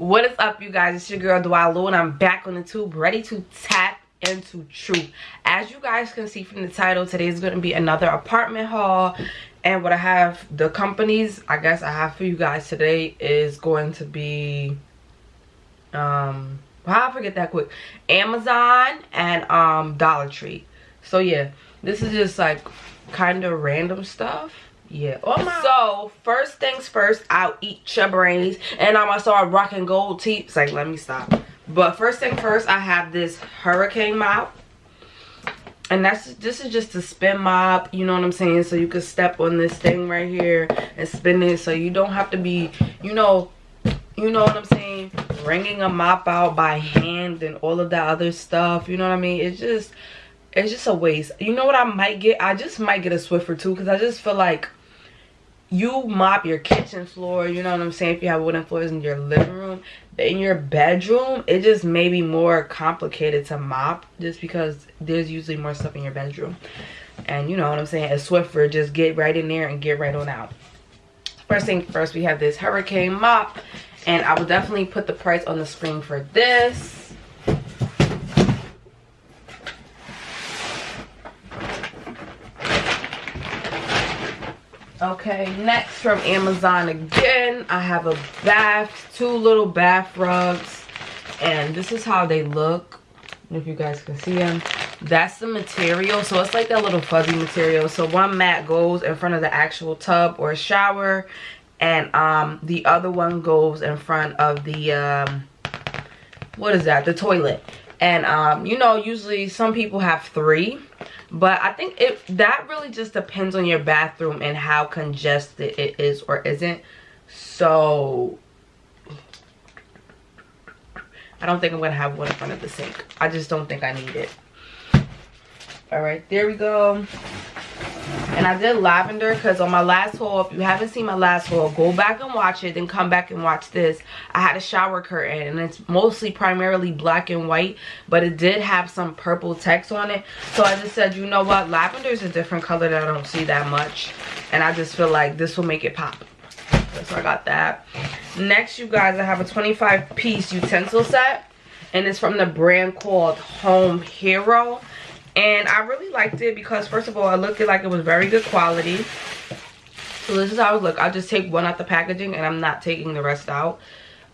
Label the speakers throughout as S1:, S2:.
S1: what is up you guys? It's your girl Dwalu and I'm back on the tube ready to tap into truth. As you guys can see from the title today is going to be another apartment haul. And what I have the companies I guess I have for you guys today is going to be um I forget that quick? Amazon and um Dollar Tree. So yeah this is just like kind of random stuff yeah. Oh. So first things first, I'll eat your brains, and I'm gonna start rocking gold teeth. Like let me stop. But first thing first, I have this hurricane mop. And that's this is just a spin mop, you know what I'm saying? So you can step on this thing right here and spin it so you don't have to be, you know, you know what I'm saying? Wringing a mop out by hand and all of that other stuff, you know what I mean? It's just it's just a waste. You know what I might get? I just might get a Swiffer too because I just feel like you mop your kitchen floor you know what i'm saying? If you have wooden floors in your living room in your bedroom it just may be more complicated to mop just because there's usually more stuff in your bedroom. And you know what i'm saying? A swiffer just get right in there and get right on out. First thing first we have this hurricane mop and i will definitely put the price on the screen for this okay next from amazon again. I have a bath two little bath rugs and this is how they look. If you guys can see them that's the material. So it's like that little fuzzy material. So one mat goes in front of the actual tub or shower and um the other one goes in front of the um what is that? The toilet and um you know usually some people have three but i think it that really just depends on your bathroom and how congested it is or isn't. So i don't think i'm gonna have one in front of the sink. I just don't think i need it. All right there we go and i did lavender because on my last haul if you haven't seen my last haul go back and watch it then come back and watch this. I had a shower curtain and it's mostly primarily black and white but it did have some purple text on it. So i just said you know what? Lavender is a different color that i don't see that much. And i just feel like this will make it pop. So i got that. Next you guys i have a 25 piece utensil set and it's from the brand called home hero and i really liked it because first of all it looked like it was very good quality. So this is how it look. I'll just take one out the packaging and i'm not taking the rest out.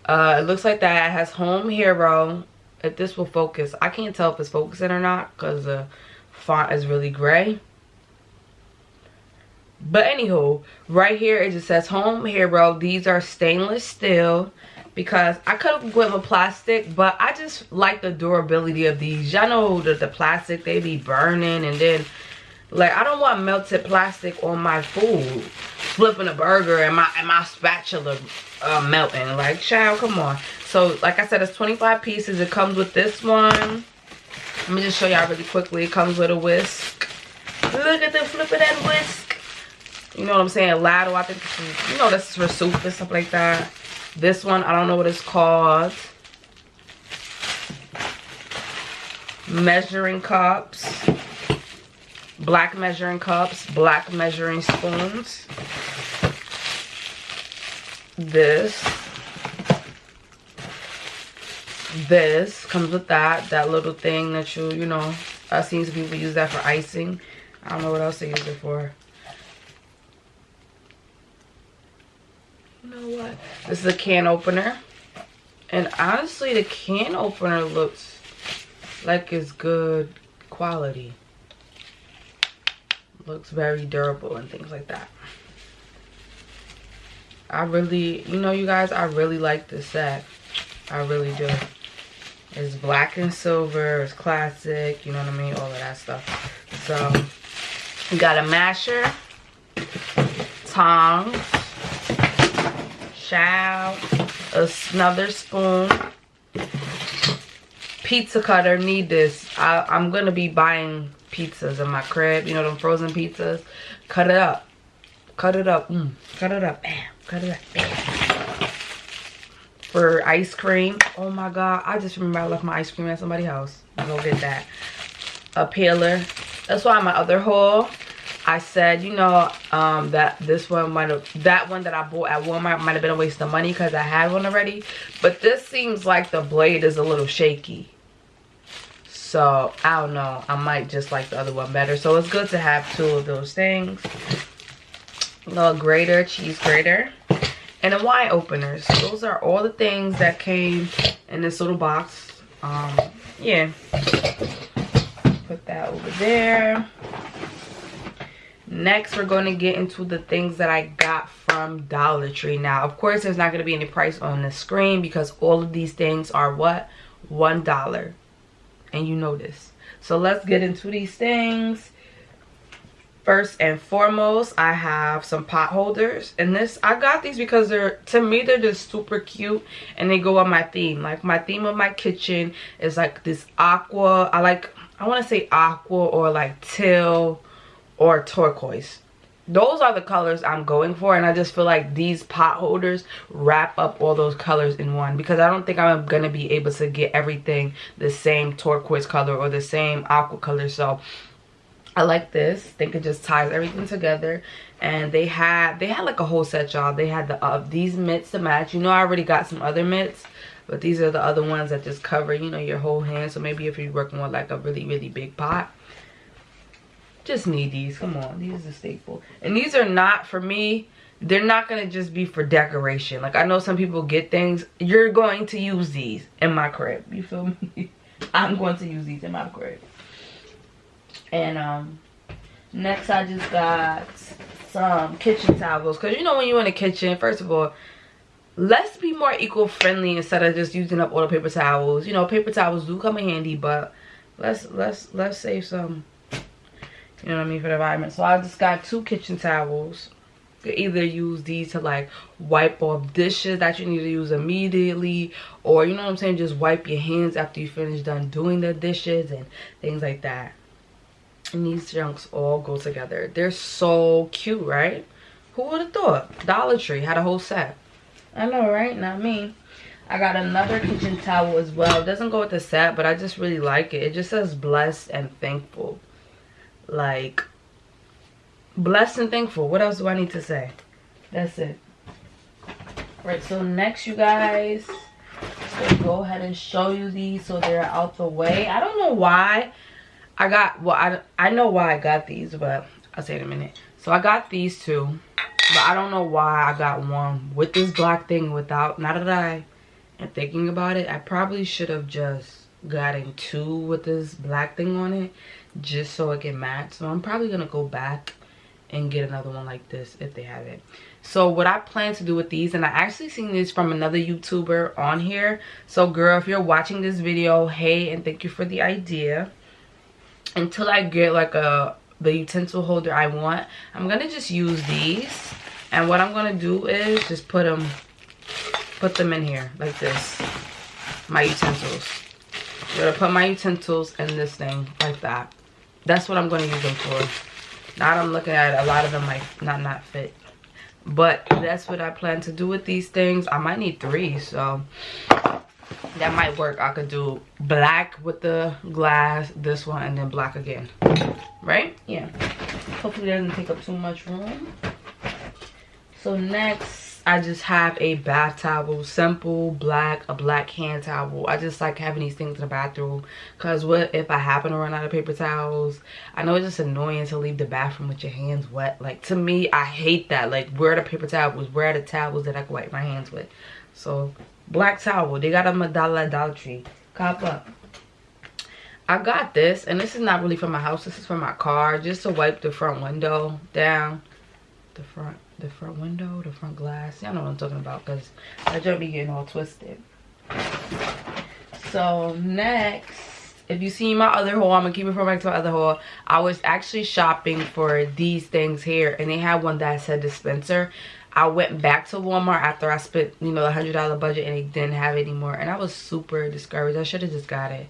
S1: Uh, it looks like that it has home hero. If this will focus i can't tell if it's focusing or not because the font is really gray. But anywho right here it just says home hero. These are stainless steel because I could have went with plastic, but I just like the durability of these. Y'all know that the plastic, they be burning and then, like, I don't want melted plastic on my food. Flipping a burger and my, and my spatula uh, melting. Like, child, come on. So, like I said, it's 25 pieces. It comes with this one. Let me just show y'all really quickly. It comes with a whisk. Look at the flipping that whisk. You know what I'm saying? Lado, I think, you know, this is for soup and stuff like that. This one, I don't know what it's called. Measuring cups. Black measuring cups. Black measuring spoons. This. This comes with that. That little thing that you, you know, I've seen people use that for icing. I don't know what else they use it for. You know what? This is a can opener. And honestly the can opener looks like it's good quality. Looks very durable and things like that. I really you know you guys i really like this set. I really do. It's black and silver it's classic you know what i mean? All of that stuff. So we got a masher tongs child another spoon. Pizza cutter need this. I, i'm gonna be buying pizzas in my crib. You know them frozen pizzas? Cut it up. Cut it up. Mm. cut it up. Bam. Cut it up. Bam. For ice cream. Oh my god. I just remember i left my ice cream at somebody's house. Go get that. A peeler. That's why my other haul I said, you know, um, that this one might have, that one that I bought at Walmart might have been a waste of money because I had one already. But this seems like the blade is a little shaky. So, I don't know. I might just like the other one better. So, it's good to have two of those things. A little grater, cheese grater. And a wine openers. Those are all the things that came in this little box. Um, yeah. Put that over there. Next, we're going to get into the things that I got from Dollar Tree. Now, of course, there's not going to be any price on the screen because all of these things are what? $1. And you know this. So let's get into these things. First and foremost, I have some pot holders. And this, I got these because they're, to me, they're just super cute. And they go on my theme. Like, my theme of my kitchen is like this aqua. I like, I want to say aqua or like teal or turquoise. Those are the colors i'm going for and i just feel like these pot holders wrap up all those colors in one because i don't think i'm gonna be able to get everything the same turquoise color or the same aqua color. So i like this. I think it just ties everything together. And they had they had like a whole set y'all. They had the uh, these mitts to match. You know i already got some other mitts but these are the other ones that just cover you know your whole hand. So maybe if you're working with like a really really big pot just need these. Come on. These are staple. And these are not for me they're not gonna just be for decoration. Like i know some people get things. You're going to use these in my crib. You feel me? I'm going to use these in my crib. And um next i just got some kitchen towels. Because you know when you're in the kitchen first of all let's be more eco-friendly instead of just using up all the paper towels. You know paper towels do come in handy but let's let's let's save some you know what I mean, for the environment. So I just got two kitchen towels. You could either use these to like wipe off dishes that you need to use immediately or you know what I'm saying, just wipe your hands after you finish done doing the dishes and things like that. And these junks all go together. They're so cute, right? Who would have thought? Dollar Tree had a whole set. I know, right? Not me. I got another kitchen towel as well. It doesn't go with the set, but I just really like it. It just says blessed and thankful like blessed and thankful. What else do i need to say? That's it. Right so next you guys go ahead and show you these so they're out the way. I don't know why i got well i i know why i got these but i'll say in a minute. So i got these two but i don't know why i got one with this black thing without not that i am thinking about it i probably should have just gotten two with this black thing on it just so it can match. So i'm probably gonna go back and get another one like this if they have it. So what i plan to do with these and i actually seen this from another youtuber on here. So girl if you're watching this video hey and thank you for the idea. Until i get like a the utensil holder i want i'm gonna just use these. And what i'm gonna do is just put them put them in here like this. My utensils. I'm gonna put my utensils in this thing like that that's what i'm going to use them for. Now i'm looking at a lot of them like not not fit. But that's what i plan to do with these things. I might need three so that might work. I could do black with the glass this one and then black again. Right? Yeah. Hopefully it doesn't take up too much room. So next I just have a bath towel, simple, black, a black hand towel. I just like having these things in the bathroom because what if I happen to run out of paper towels? I know it's just annoying to leave the bathroom with your hands wet. Like to me, I hate that. Like where are the paper towels? Where are the towels that I can wipe my hands with? So black towel, they got them at Dollar, Dollar Tree. Cop up. I got this and this is not really for my house. This is for my car just to wipe the front window down. The front the front window, the front glass. Y'all know what I'm talking about because I just be getting all twisted. So next, if you see my other haul, I'm gonna keep it from back to my other haul. I was actually shopping for these things here and they had one that said dispenser. I went back to Walmart after I spent, you know, the $100 budget and they didn't have it anymore. And I was super discouraged. I should have just got it.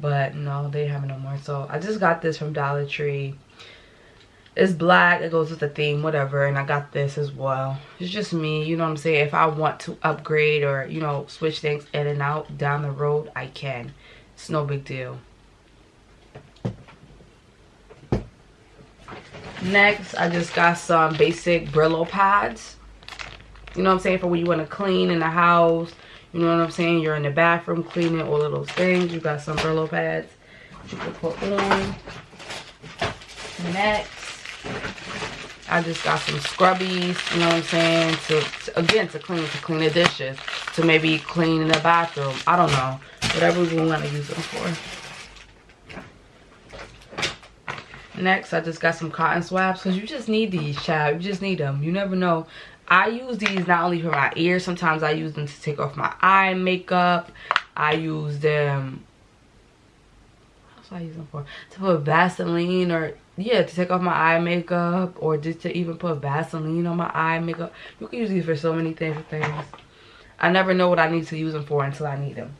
S1: But no, they have it no more. So I just got this from Dollar Tree it's black it goes with the theme whatever and i got this as well it's just me you know what i'm saying if i want to upgrade or you know switch things in and out down the road i can it's no big deal Next, I just got some basic Brillo pads. You know what I'm saying? For when you want to clean in the house. You know what I'm saying? You're in the bathroom cleaning all of those things. You got some Brillo pads you can put on. Next, I just got some scrubbies, you know what I'm saying? To, to, again to clean to clean the dishes, to maybe clean in the bathroom. I don't know. Whatever we want to use them for. Next, I just got some cotton swabs because you just need these, child. You just need them. You never know. I use these not only for my ears. Sometimes I use them to take off my eye makeup. I use them... What's I use them for? To put Vaseline or... Yeah, to take off my eye makeup. Or just to even put Vaseline on my eye makeup. You can use these for so many different things. I never know what I need to use them for until I need them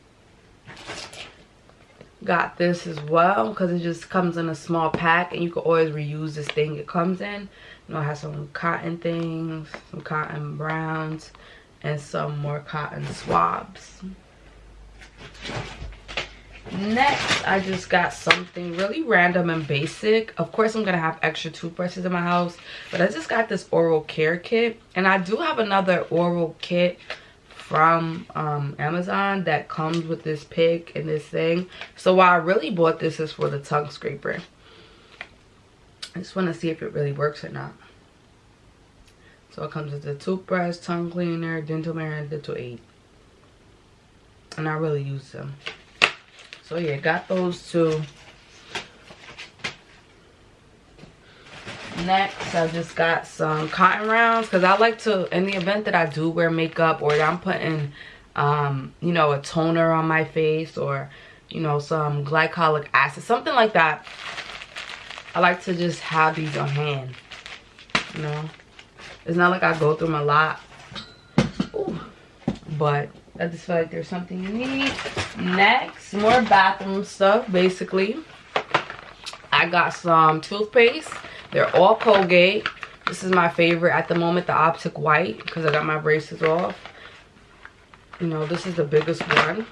S1: got this as well because it just comes in a small pack and you can always reuse this thing it comes in you know i have some cotton things some cotton browns and some more cotton swabs next i just got something really random and basic of course i'm gonna have extra toothbrushes in my house but i just got this oral care kit and i do have another oral kit from um, Amazon that comes with this pick and this thing. So why I really bought this is for the tongue scraper. I just want to see if it really works or not. So it comes with the toothbrush, tongue cleaner, dental mirror, and dental aid. And I really use them. So yeah, got those two. next i just got some cotton rounds because i like to in the event that i do wear makeup or i'm putting um you know a toner on my face or you know some glycolic acid something like that i like to just have these on hand you know it's not like i go through them a lot Ooh. but i just feel like there's something you need next more bathroom stuff basically i got some toothpaste they're all Colgate. This is my favorite at the moment, the Optic White, because I got my braces off. You know, this is the biggest one.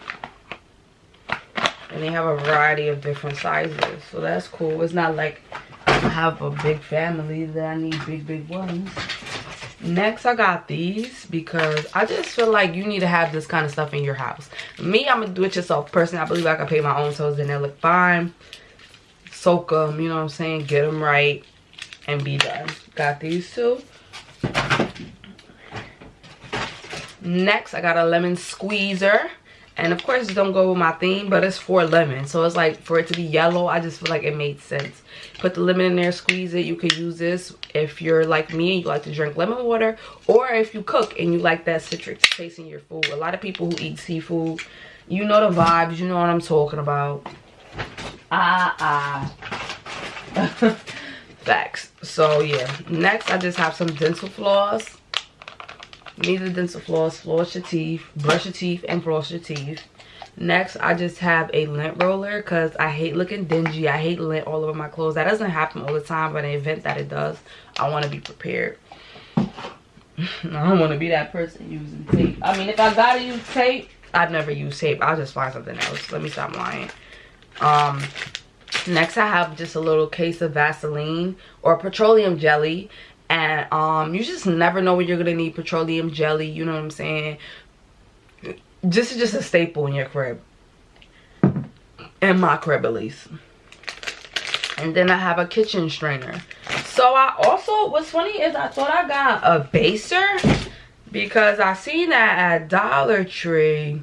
S1: And they have a variety of different sizes. So that's cool. It's not like I have a big family that I need big, big ones. Next, I got these because I just feel like you need to have this kind of stuff in your house. Me, I'm a do-it-yourself person. I believe I can pay my own toes and they look fine. Soak them, you know what I'm saying? Get them right and be done. Got these two. Next, I got a lemon squeezer. And of course, don't go with my theme, but it's for lemon. So it's like, for it to be yellow, I just feel like it made sense. Put the lemon in there, squeeze it. You could use this if you're like me and you like to drink lemon water. Or if you cook and you like that citric taste in your food. A lot of people who eat seafood, you know the vibes. You know what I'm talking about. Ah, ah. Facts. So yeah. Next I just have some dental floss. Need the dental floss, floss your teeth, brush your teeth, and floss your teeth. Next, I just have a lint roller because I hate looking dingy. I hate lint all over my clothes. That doesn't happen all the time, but in the event that it does, I want to be prepared. I don't want to be that person using tape. I mean, if I gotta use tape, I've never used tape. I'll just find something else. Let me stop lying. Um, next i have just a little case of vaseline or petroleum jelly and um you just never know when you're gonna need petroleum jelly you know what i'm saying? This is just a staple in your crib. In my crib at least. And then i have a kitchen strainer. So i also what's funny is i thought i got a baser because i seen that at dollar tree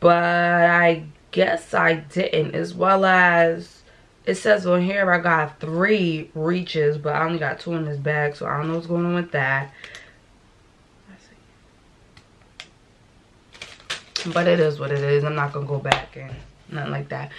S1: but i guess I didn't as well as it says on here I got three reaches but I only got two in this bag so I don't know what's going on with that. But it is what it is. I'm not gonna go back and nothing like that.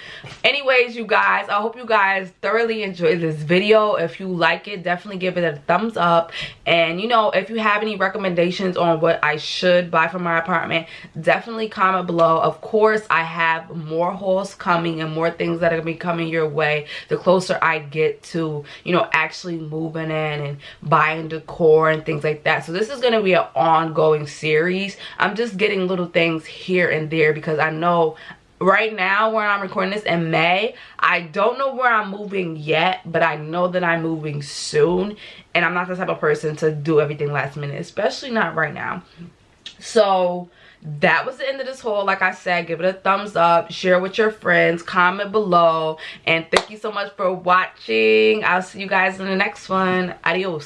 S1: Anyways you guys i hope you guys thoroughly enjoyed this video. If you like it definitely give it a thumbs up. And you know if you have any recommendations on what i should buy for my apartment definitely comment below. Of course i have more hauls coming and more things that are gonna be coming your way the closer i get to you know actually moving in and buying decor and things like that. So this is going to be an ongoing series. I'm just getting little things here and there because i know right now where i'm recording this in may i don't know where i'm moving yet but i know that i'm moving soon. And i'm not the type of person to do everything last minute especially not right now. So that was the end of this haul like i said give it a thumbs up share with your friends comment below and thank you so much for watching. I'll see you guys in the next one. Adios